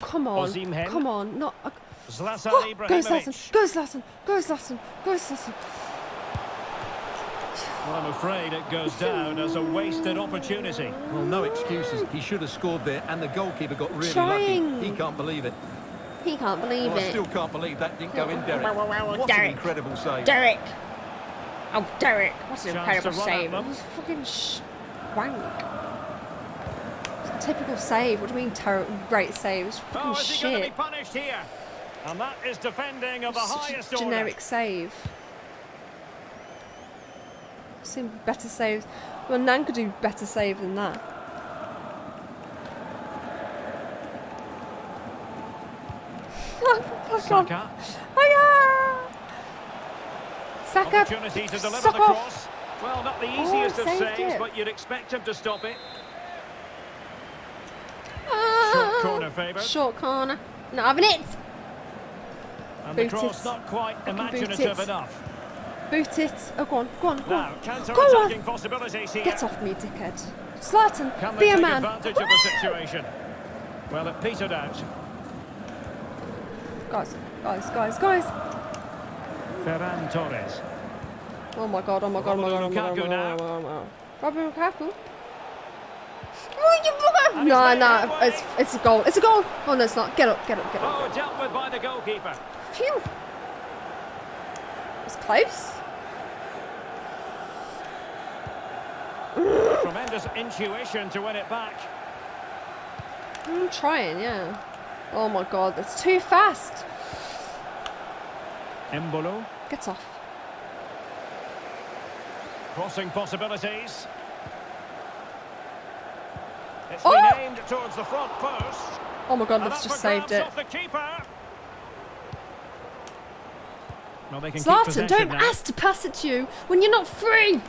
Come on. Osimhen. Come on. Not. Uh, Zlatan oh, go Ibrahimovic. Zlatan. Go Zlatan. Go Zlatan. Go Zlatan. Well, I'm afraid it goes down as a wasted opportunity. Well, no excuses. He should have scored there, and the goalkeeper got really Trying. lucky. He can't believe it. He can't believe Well, I still can't believe that didn't go in, Derek. Wow, wow, wow, What an incredible save. Derek. Oh, Derek. What's an Chance incredible to run at save. It them. was fucking sh wank. It's a typical save. What do you mean, terrible? Great save. It was fucking Oh, is he going to be shit. punished here? And that is defending of the highest a order. generic save. Seen better saves. Well, Nan could do better save than that. Fuck off. Saka. Saka. Opportunity to deliver Suck the off. Well, not the Oh, easiest of saves, it. but you'd expect him to stop it. Short corner oh, favoured. Short corner. Not having it. And Boot the cross it. not quite boot imaginative it. enough. Boot it. Oh, go on. Go on. Go Now, on. counter-attacking possibilities here. Get off me, dickhead. Can be a man. advantage of the situation? Well, it petered out. Guys, guys, guys, guys. Ferran Torres. Oh my god, oh my god, oh my god, oh my god, oh my god, oh my god, oh my god. Oh Robin Lukaku? Oh, you bugger! And he's No, made no, headway. it's, it's a goal. It's a goal! Oh no, it's not. Get up, get up, get up. Oh, dealt with by the goalkeeper. Phew! It's close. Tremendous intuition to win it back. I'm trying, yeah. Oh my god, that's too fast. Embolo. Get off. Crossing possibilities. It's Oh! been aimed towards the front post. Oh my god, And that's just saved it. off the keeper. Well, they can keep Zlatan, possession don't now. ask to pass it to you when you're not free.